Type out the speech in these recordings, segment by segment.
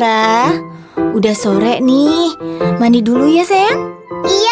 Rara, udah sore nih. Mandi dulu ya, sayang. Iya,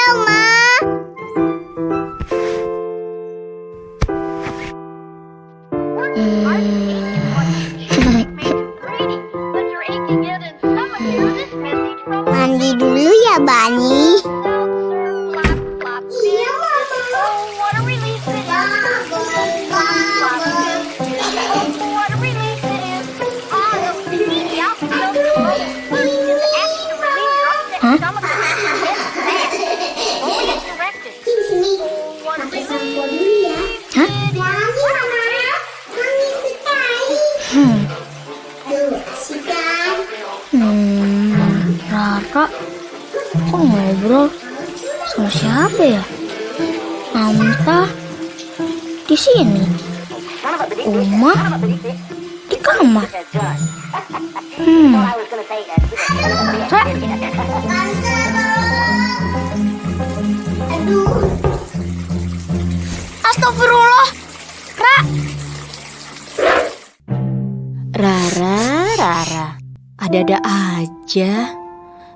Hmm. Hmm, Rara kok ngobrol sama siapa ya? Anta di sini. Uma di kamar. Hmm. Ra, Astagfirullah. Ra. Rara, Rara. Ada-ada aja.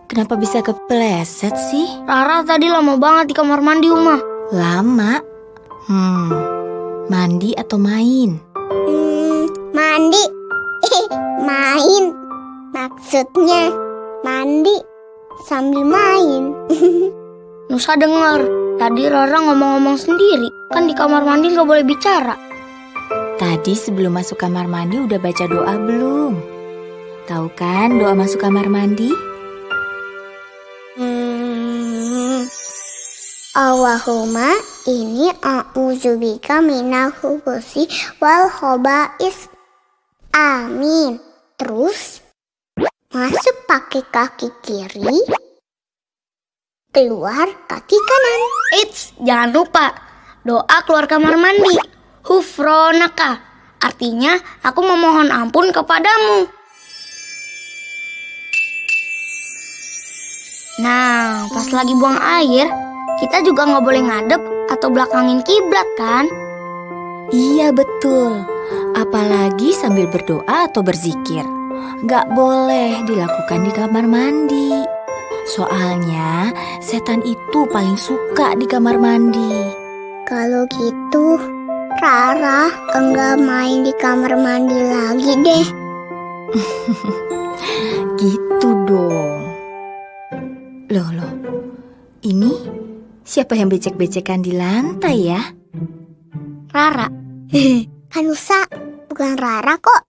Kenapa bisa kepleset sih? Rara tadi lama banget di kamar mandi, Uma. Lama. Hmm. Mandi atau main? Hmm, mandi. main. Maksudnya mandi sambil main. Nusa dengar, tadi Rara ngomong-ngomong sendiri. Kan di kamar mandi nggak boleh bicara. Tadi sebelum masuk kamar mandi udah baca doa belum? Tahu kan doa masuk kamar mandi? Hmm. Allahumma ini a'udzubika minal khubusi wal khobais. Amin. Terus masuk pakai kaki kiri, keluar kaki kanan. Eits, jangan lupa doa keluar kamar mandi. Hufronaka. Artinya aku memohon ampun kepadamu. Nah, pas lagi buang air, kita juga nggak boleh ngadep atau belakangin kiblat kan? Iya betul. Apalagi sambil berdoa atau berzikir. Gak boleh dilakukan di kamar mandi. Soalnya setan itu paling suka di kamar mandi. Kalau gitu, Rara enggak main di kamar mandi lagi deh. Gitu dong. Loh, loh. Ini siapa yang becek-becekan di lantai ya? Rara. kan Nusa, bukan Rara kok.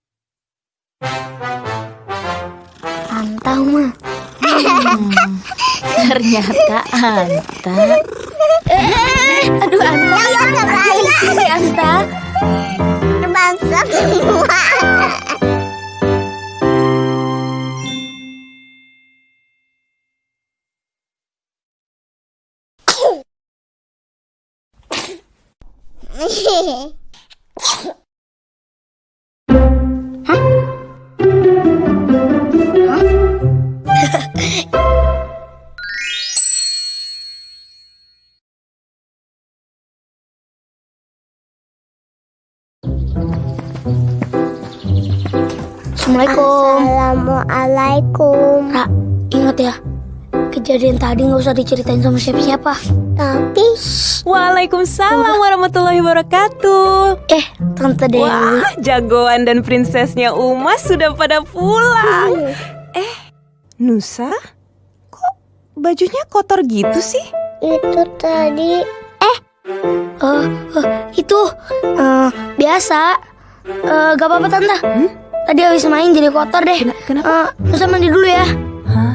Anta, mah. Hmm, ternyata Anta. Aduh Anta. Aduh, sini Anta. Bangsa semua. Assalamualaikum. Assalamualaikum. Ra, ingat ya, kejadian tadi nggak usah diceritain sama siapa-siapa. Tapi Waalaikumsalam warahmatullahi wabarakatuh. Eh, Tante Dewi. Wah, jagoan dan prinsesnya Uma sudah pada pulang. Eh, Nusa, kok bajunya kotor gitu sih? itu tadi Eh, eh, itu eh, biasa. Eh, gak apa-apa Tante. Hmm? Tadi habis main jadi kotor deh. Kena- kenapa? Eh, Nusa mandi dulu ya. Hah?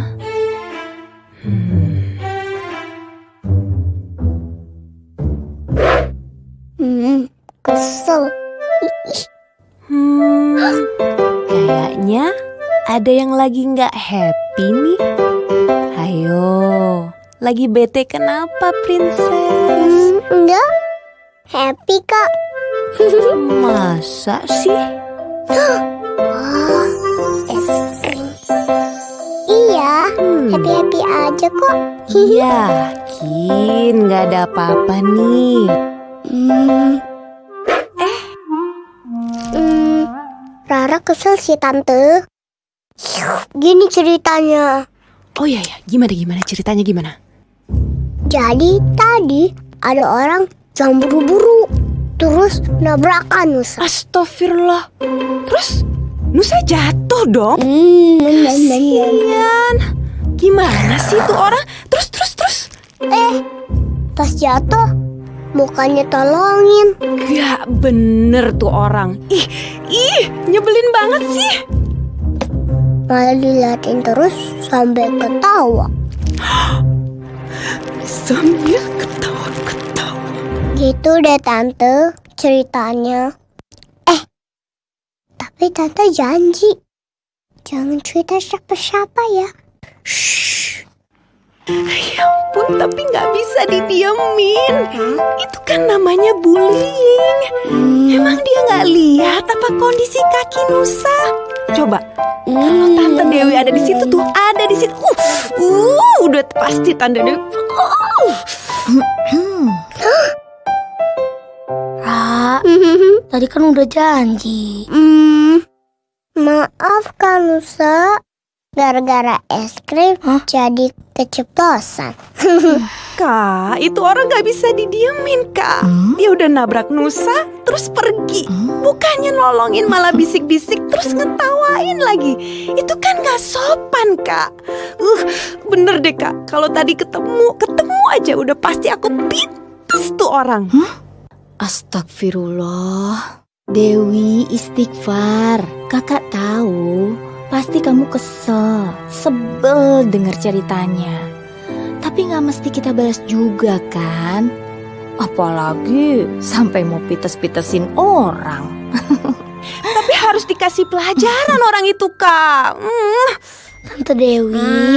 hmm, kesel. Hmm, kayaknya ada yang lagi nggak happy nih. Ayo, lagi bete kenapa, princess? Hmm, enggak. Happy kak. Masa sih? Hmm. happy happy aja kok. Yakin nggak ada apa-apa nih. Hmm. Eh. Hmm, Rara kesel sih tante. Gini ceritanya. Oh iya ya, gimana gimana ceritanya gimana? Jadi tadi ada orang yang buru-buru terus nabrakan Nusa. Astagfirullah. Terus Nusa jatuh dong. Nah. Kasian. Gimana sih tuh orang? Terus terus terus. Eh, pas jatuh mukanya tolongin. Gak bener tuh orang. Ih, ih, nyebelin banget sih. Malah diliatin terus sampai ketawa. Sambil ketawa-ketawa. Gitu deh tante ceritanya. Eh, tapi tante janji jangan cerita siapa-siapa ya. Shh. Ya ampun, tapi nggak bisa didiemin. Itu kan namanya bullying. Emang dia nggak lihat apa kondisi kaki Nusa? Coba, kalau Tante Dewi ada di situ tuh, ada di situ. Uh, uh, udah pasti Tante Dewi. Uh. Ra, tadi kan udah janji. Hmm, maaf Kak Nusa, gara-gara es krim Hah? jadi keceplosan. Kak, itu orang nggak bisa didiemin, Kak. Dia udah nabrak Nusa, terus pergi. Bukannya nolongin malah bisik-bisik, terus ngetawain lagi. Itu kan nggak sopan, Kak. Uh, bener deh, Kak. Kalau tadi ketemu, ketemu aja udah pasti aku pites tuh orang. Astagfirullah. Dewi istighfar. Kakak tahu, pasti kamu kesel, sebel dengar ceritanya. Tapi nggak mesti kita balas juga kan? Apalagi sampai mau pites-pitesin orang. Tapi harus dikasih pelajaran orang itu, Kak. Hmm, Tante Dewi,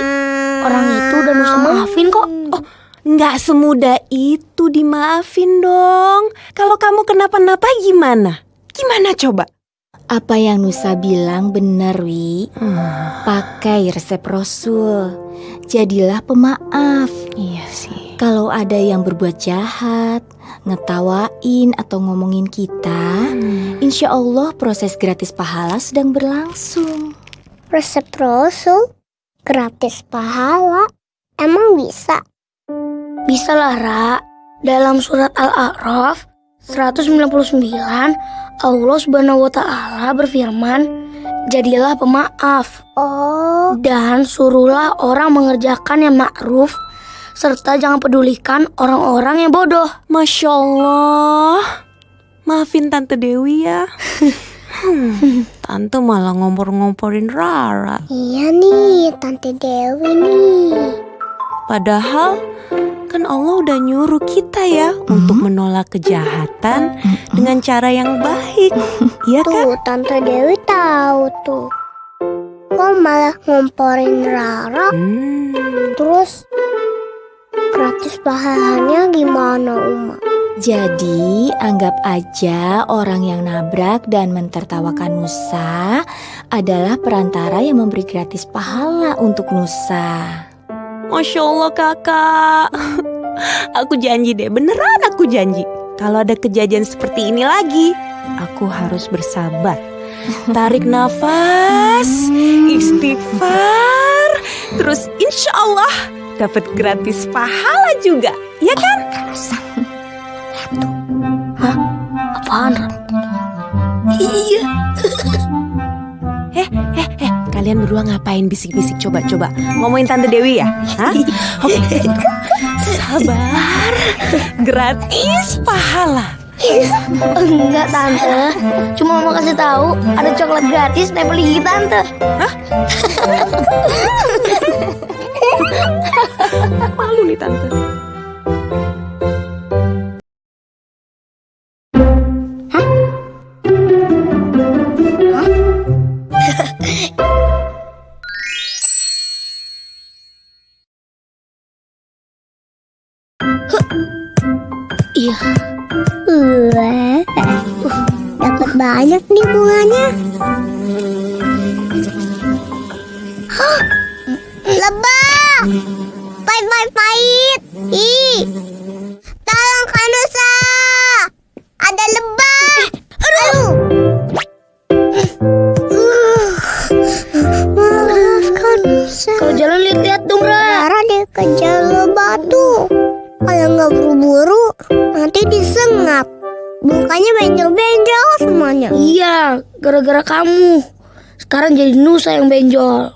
orang itu udah Nusa maafin kok. Oh, nggak semudah itu dimaafin dong. Kalau kamu kenapa-napa gimana? Gimana coba? Apa yang Nusa bilang benar, Wi. Pakai resep Rasul. Jadilah pemaaf. Iya sih. Kalau ada yang berbuat jahat, ngetawain atau ngomongin kita, insya Allah proses gratis pahala sedang berlangsung. Resep Rasul gratis pahala. Emang bisa? Bisa lah, Ra. Dalam surat Al-A'raf 199, Allah Subhanahu wa taala berfirman, "Jadilah pemaaf Oh, dan suruhlah orang mengerjakan yang ma'ruf serta jangan pedulikan orang-orang yang bodoh." Masya Allah. Maafin Tante Dewi ya. Hmm, Tante malah ngompor-ngomporin Rara. iya nih Tante Dewi nih. Padahal kan Allah udah nyuruh kita ya untuk menolak kejahatan dengan cara yang baik. Iya kan? Tuh, Tante Dewi tahu tuh. Kok malah ngomporin Rara? Hmm. Terus gratis pahalanya gimana, Uma? Jadi, anggap aja orang yang nabrak dan mentertawakan Nusa adalah perantara yang memberi gratis pahala untuk Nusa. Masya Allah kakak Aku janji deh beneran aku janji Kalau ada kejadian seperti ini lagi Aku harus bersabar Tarik nafas Istighfar Terus insya Allah Dapat gratis pahala juga Ya kan? Apaan? Ra? Iya. Kalian berdua ngapain bisik-bisik? Coba-coba Ngomongin Tante Dewi ya? Hah? Oke Sabar. Gratis pahala. Enggak tante, cuma mau kasih tahu ada coklat gratis nempel gigi tante. Malu nih Tante tebak Pahit, pahit, pahit! Ih! Tolong Kanusa! Ada lebah! Aduh! Uh. Maaf Kanusa. Kalau jalan lihat-lihat dong, Ra. Rara dikejar lebah tuh. Kalau nggak buru-buru, nanti disengat. Bukannya benjol-benjol semuanya. Iya, gara-gara kamu. Sekarang jadi Nusa yang benjol.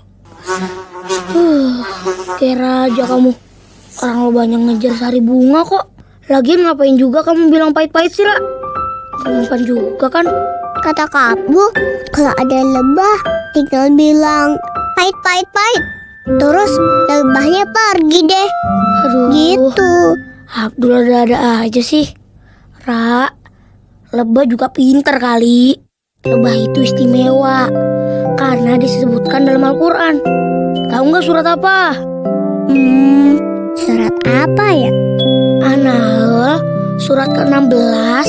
Huh, kira aja kamu. Orang lo banyak ngejar sari bunga kok. Lagian ngapain juga kamu bilang pahit-pahit sih, Ra? Kamu kan juga kan? Kata kamu, kalau ada lebah, tinggal bilang pahit-pahit-pahit. Terus lebahnya pergi deh. Aduh. Gitu. Abdul ada-ada aja sih. Ra, lebah juga pinter kali. Lebah itu istimewa karena disebutkan dalam Al-Quran. Tahu nggak surat apa? Hmm, surat apa ya? An-Nahl surat ke-16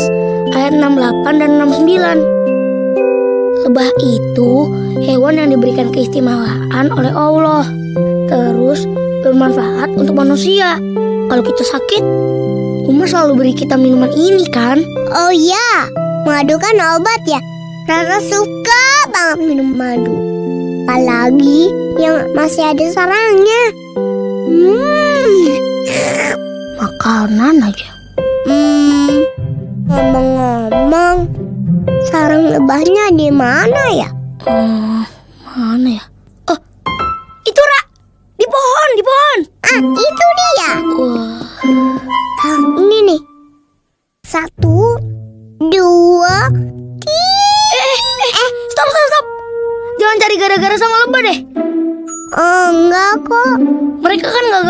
ayat 68 dan 69. Lebah itu hewan yang diberikan keistimewaan oleh Allah. Terus bermanfaat untuk manusia. Kalau kita sakit, Uma selalu beri kita minuman ini kan? Oh iya, madu kan obat ya. Rara suka banget minum madu. Apalagi yang masih ada sarangnya. Hmm, Makanan aja. hmm. Ngomong-ngomong, sarang lebahnya di mana ya? Hmm, mana ya? Oh, itu Ra! Di pohon, di pohon! Ah, itu dia. Wah,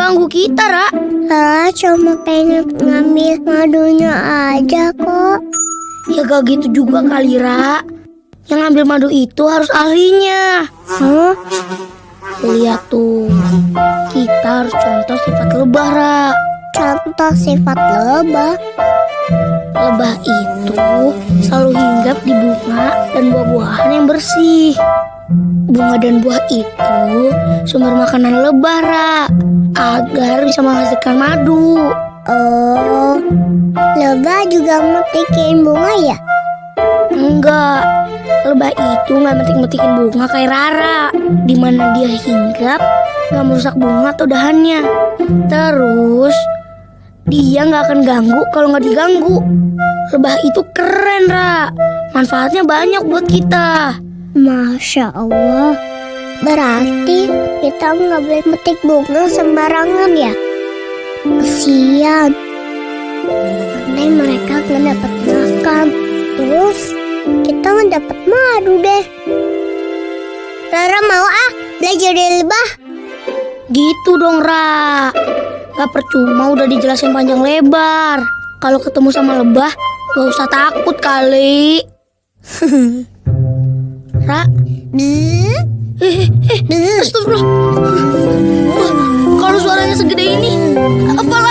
ganggu kita, Ra. Rara cuma pengen ngambil madunya aja kok. Ya gak gitu juga kali, Ra. Yang ngambil madu itu harus ahlinya. Hah? Lihat tuh, kita harus contoh sifat lebah, Ra. Contoh sifat lebah. Lebah itu selalu hinggap di bunga dan buah-buahan yang bersih. Bunga dan buah itu sumber makanan lebah, Ra. Agar bisa menghasilkan madu. Oh, lebah juga metikin bunga ya? Enggak, lebah itu nggak metik-metikin bunga kayak Rara. Di mana dia hinggap, nggak merusak bunga atau dahannya. Terus, dia nggak akan ganggu kalau nggak diganggu. Lebah itu keren, Ra. Manfaatnya banyak buat kita. Masya Allah. Berarti kita nggak boleh metik bunga sembarangan ya? Kesian. Nanti mereka nggak dapat makan. Terus kita nggak dapat madu deh. Rara mau ah belajar dari lebah. Gitu dong, Ra. Gak percuma udah dijelasin panjang lebar. Kalau ketemu sama lebah, gak usah takut kali. Ra, Bzzz. Eh, astagfirullah. Kalau suaranya segede ini, apalagi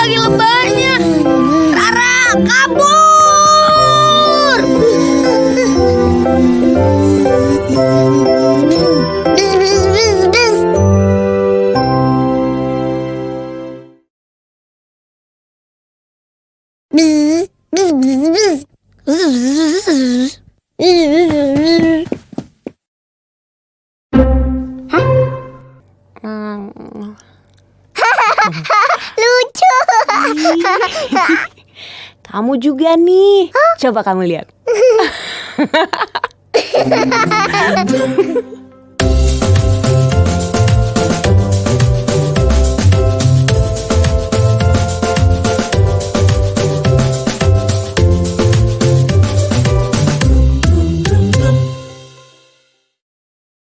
Lucu. Kamu juga nih. Coba kamu lihat.